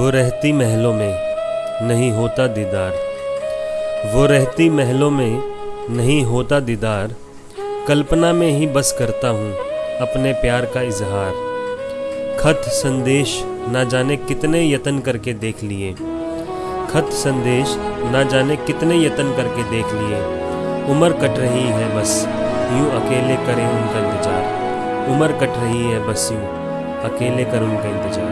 वो रहती महलों में, नहीं होता दीदार। वो रहती महलों में, नहीं होता दीदार। कल्पना में ही बस करता हूँ अपने प्यार का इजहार। खत संदेश ना जाने कितने यतन करके देख लिए। खत संदेश ना जाने कितने यतन करके देख लिए। उम्र कट रही है बस, यूँ अकेले करें उनका इंतज़ार। उम्र कट रही है बस, यूँ अकेले कर उनका इंतज़ार।